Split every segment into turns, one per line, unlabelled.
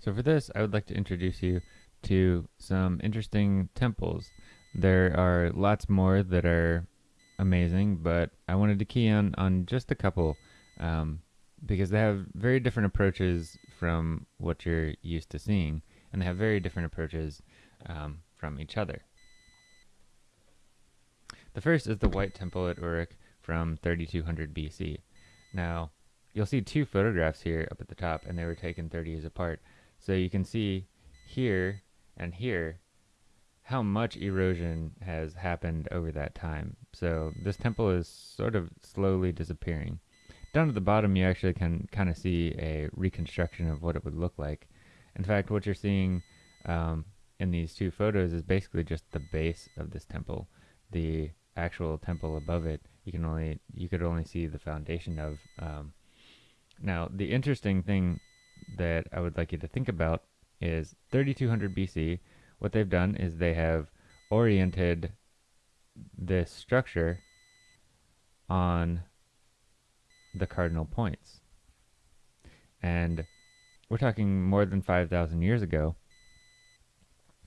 So for this, I would like to introduce you to some interesting temples. There are lots more that are amazing, but I wanted to key on on just a couple um, because they have very different approaches from what you're used to seeing, and they have very different approaches um, from each other. The first is the White Temple at Uruk from 3200 BC. Now, you'll see two photographs here up at the top, and they were taken 30 years apart. So you can see here and here how much erosion has happened over that time. So this temple is sort of slowly disappearing. Down at the bottom, you actually can kind of see a reconstruction of what it would look like. In fact, what you're seeing um, in these two photos is basically just the base of this temple. The actual temple above it, you can only you could only see the foundation of. Um, now, the interesting thing that I would like you to think about is 3200 BC. What they've done is they have oriented this structure on the cardinal points. And we're talking more than 5,000 years ago.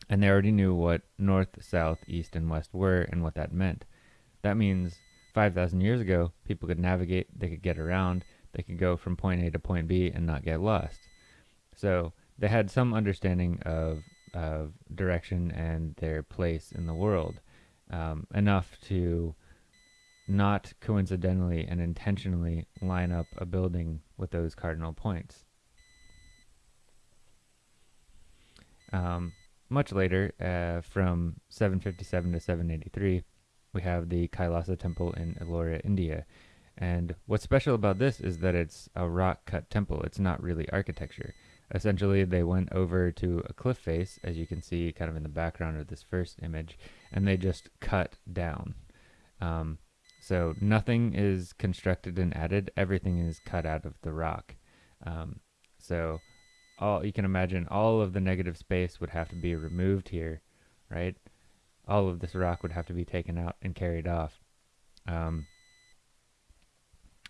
And they already knew what north, south, east, and west were and what that meant. That means 5,000 years ago, people could navigate, they could get around, they could go from point A to point B and not get lost. So they had some understanding of, of direction and their place in the world, um, enough to not coincidentally and intentionally line up a building with those cardinal points. Um, much later, uh, from 757 to 783, we have the Kailasa Temple in Ellora, India. And what's special about this is that it's a rock cut temple. It's not really architecture. Essentially, they went over to a cliff face, as you can see kind of in the background of this first image, and they just cut down. Um, so nothing is constructed and added. Everything is cut out of the rock. Um, so all you can imagine all of the negative space would have to be removed here, right? All of this rock would have to be taken out and carried off. Um,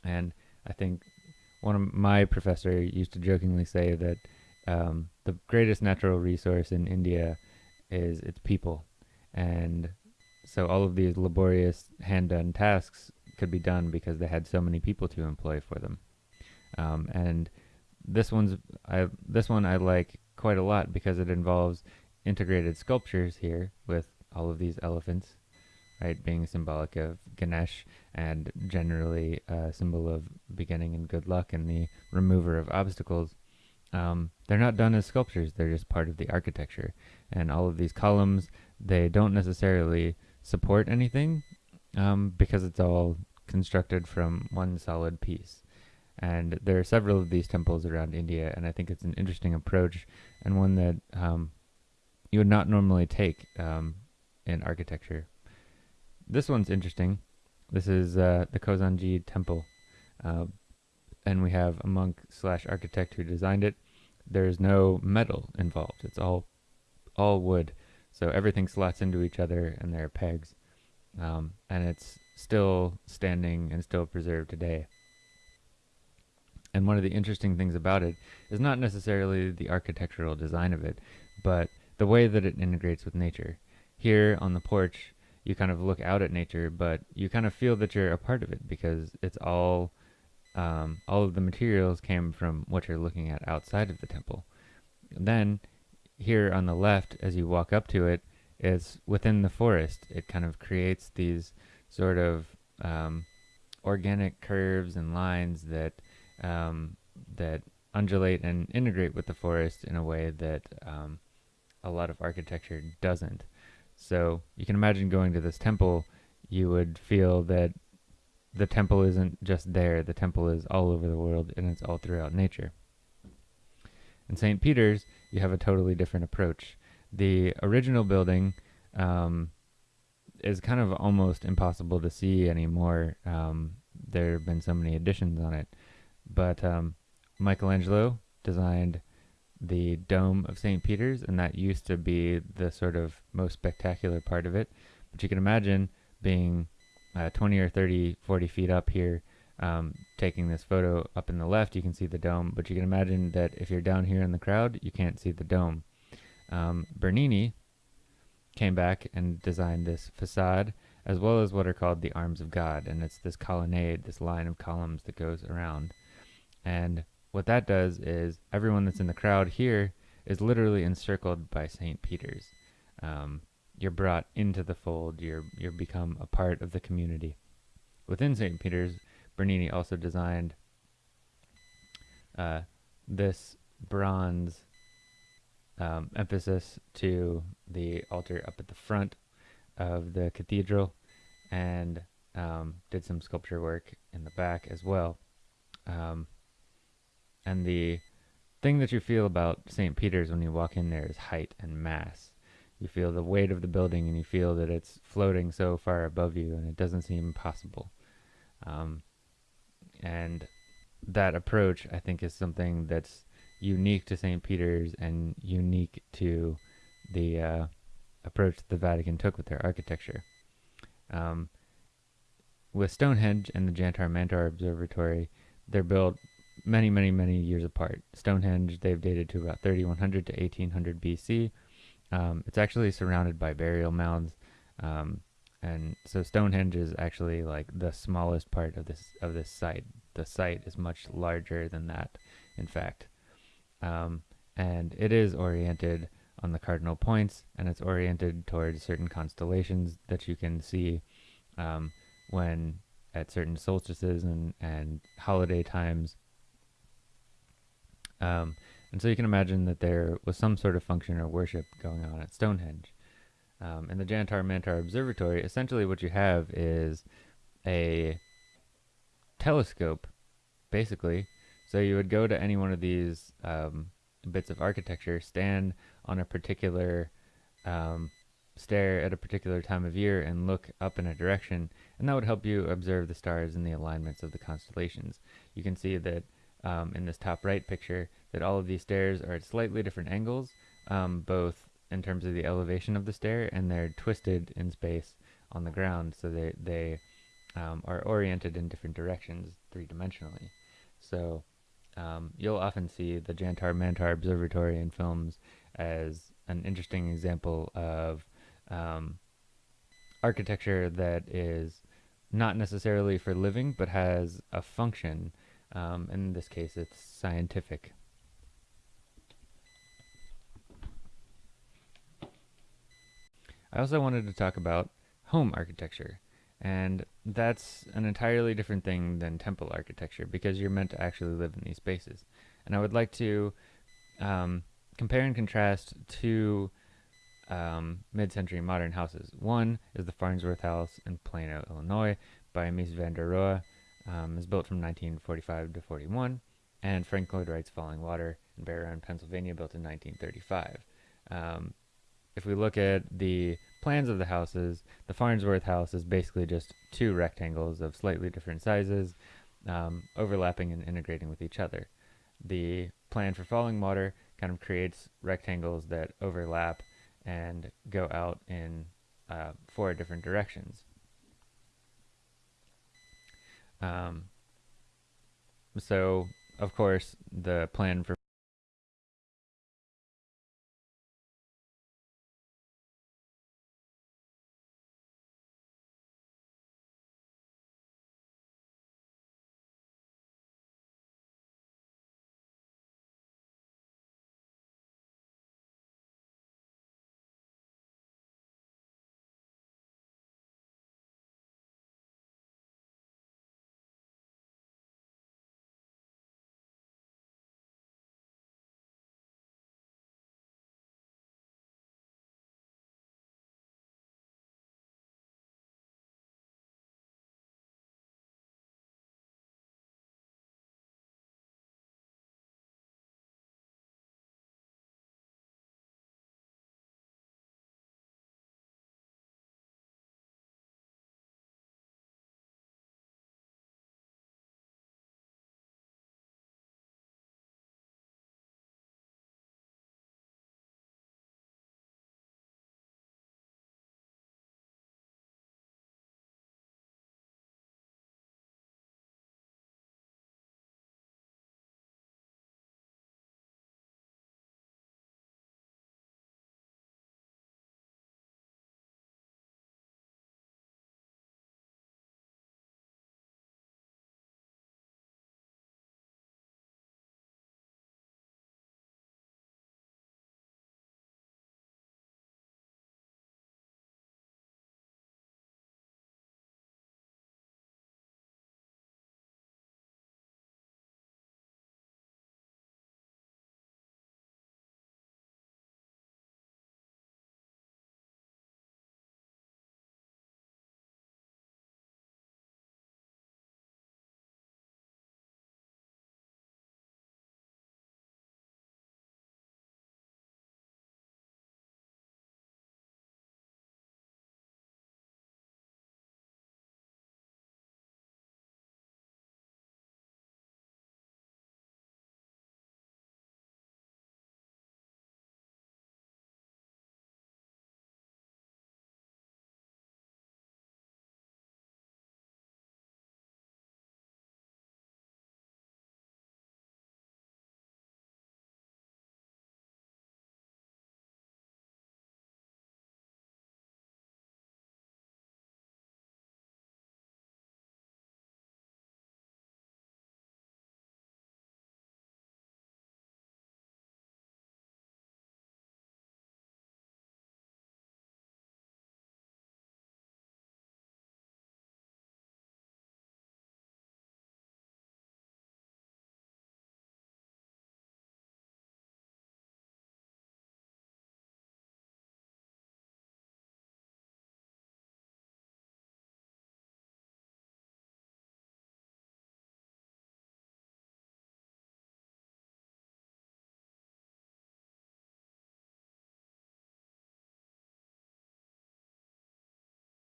and I think one of my professor used to jokingly say that um, the greatest natural resource in India is its people, and so all of these laborious hand-done tasks could be done because they had so many people to employ for them. Um, and this one's I this one I like quite a lot because it involves integrated sculptures here with all of these elephants, right, being symbolic of Ganesh and generally a symbol of beginning and good luck and the remover of obstacles. Um, they're not done as sculptures; they're just part of the architecture. And all of these columns, they don't necessarily support anything um, because it's all constructed from one solid piece. And there are several of these temples around India, and I think it's an interesting approach and one that um, you would not normally take um, in architecture. This one's interesting. This is uh, the Kozanji Temple, uh, and we have a monk slash architect who designed it. There's no metal involved. It's all all wood, so everything slots into each other, and there are pegs, um, and it's still standing and still preserved today. And one of the interesting things about it is not necessarily the architectural design of it, but the way that it integrates with nature. Here on the porch, you kind of look out at nature, but you kind of feel that you're a part of it because it's all, um, all of the materials came from what you're looking at outside of the temple. then, here on the left, as you walk up to it, it's within the forest. It kind of creates these sort of um, organic curves and lines that um, that undulate and integrate with the forest in a way that um, a lot of architecture doesn't. So you can imagine going to this temple, you would feel that the temple isn't just there, the temple is all over the world and it's all throughout nature. In St. Peter's, you have a totally different approach. The original building um, is kind of almost impossible to see anymore. Um, there have been so many additions on it. But um, Michelangelo designed the dome of St. Peter's, and that used to be the sort of most spectacular part of it. But you can imagine being uh, 20 or 30, 40 feet up here um, taking this photo up in the left, you can see the dome, but you can imagine that if you're down here in the crowd, you can't see the dome. Um, Bernini came back and designed this facade as well as what are called the arms of God, and it's this colonnade, this line of columns that goes around. And what that does is everyone that's in the crowd here is literally encircled by St. Peter's. Um, you're brought into the fold. You're you're become a part of the community. Within St. Peter's, Bernini also designed uh, this bronze um, emphasis to the altar up at the front of the cathedral and um, did some sculpture work in the back as well. Um, and the thing that you feel about St. Peter's when you walk in there is height and mass. You feel the weight of the building and you feel that it's floating so far above you and it doesn't seem possible. Um, and that approach, I think, is something that's unique to St. Peter's and unique to the uh, approach the Vatican took with their architecture. Um, with Stonehenge and the Jantar Mantar Observatory, they're built many, many, many years apart. Stonehenge, they've dated to about 3100 to 1800 BC. Um, it's actually surrounded by burial mounds, um, and so Stonehenge is actually like the smallest part of this of this site. The site is much larger than that, in fact, um, and it is oriented on the cardinal points, and it's oriented towards certain constellations that you can see um, when at certain solstices and, and holiday times. Um, and so you can imagine that there was some sort of function or worship going on at Stonehenge. Um, in the Jantar Mantar Observatory, essentially what you have is a telescope, basically. So you would go to any one of these um, bits of architecture, stand on a particular um, at a particular time of year and look up in a direction, and that would help you observe the stars and the alignments of the constellations. You can see that um, in this top right picture that all of these stairs are at slightly different angles, um, both in terms of the elevation of the stair and they're twisted in space on the ground, so they they um, are oriented in different directions three dimensionally. So um, you'll often see the Jantar Mantar Observatory in films as an interesting example of um, architecture that is not necessarily for living but has a function. Um, in this case, it's scientific. I also wanted to talk about home architecture. And that's an entirely different thing than temple architecture because you're meant to actually live in these spaces. And I would like to um, compare and contrast two um, mid-century modern houses. One is the Farnsworth House in Plano, Illinois, by Mies van der Rohe. Um, is built from 1945 to 41, and Frank Lloyd Wright's Falling Water in Bear Pennsylvania, built in 1935. Um, if we look at the plans of the houses, the Farnsworth house is basically just two rectangles of slightly different sizes, um, overlapping and integrating with each other. The plan for Falling Water kind of creates rectangles that overlap and go out in uh, four different directions. Um, so, of course, the plan for